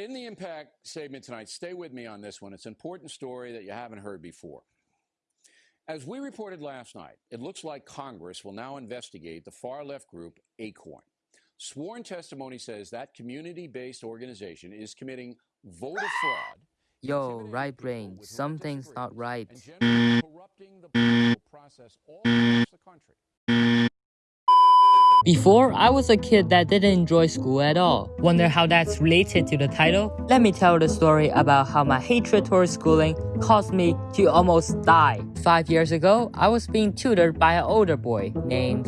In the impact statement tonight, stay with me on this one. It's an important story that you haven't heard before. As we reported last night, it looks like Congress will now investigate the far left group Acorn. Sworn testimony says that community based organization is committing voter fraud. Yo, right brain, something's not right. And corrupting the political process all across the country. Before, I was a kid that didn't enjoy school at all. Wonder how that's related to the title? Let me tell the story about how my hatred towards schooling caused me to almost die. Five years ago, I was being tutored by an older boy named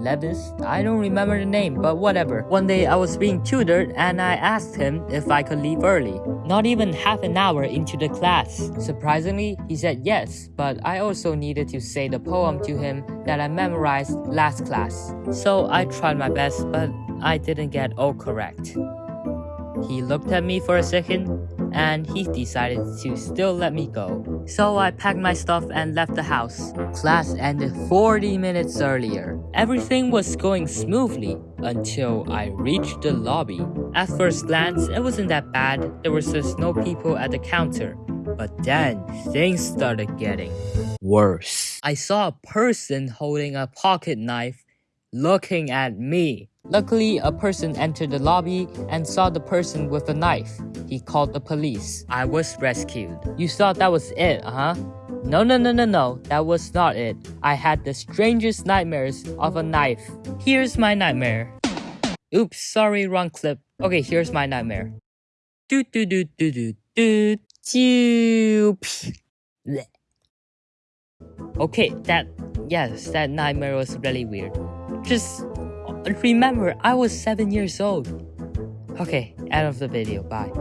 Levis. I don't remember the name, but whatever. One day I was being tutored and I asked him if I could leave early. Not even half an hour into the class. Surprisingly, he said yes, but I also needed to say the poem to him that I memorized last class. So I tried my best, but I didn't get all correct. He looked at me for a second and he decided to still let me go. So I packed my stuff and left the house. Class ended 40 minutes earlier. Everything was going smoothly until I reached the lobby. At first glance, it wasn't that bad. There was just no people at the counter. But then, things started getting worse. I saw a person holding a pocket knife looking at me. Luckily, a person entered the lobby and saw the person with a knife. He called the police. I was rescued. You thought that was it, huh? No, no, no, no, no, that was not it. I had the strangest nightmares of a knife. Here's my nightmare. Oops, sorry, wrong clip. Okay, here's my nightmare. Do do do do do do do. Okay, that yes, that nightmare was really weird. Just remember, I was seven years old. Okay, end of the video. Bye.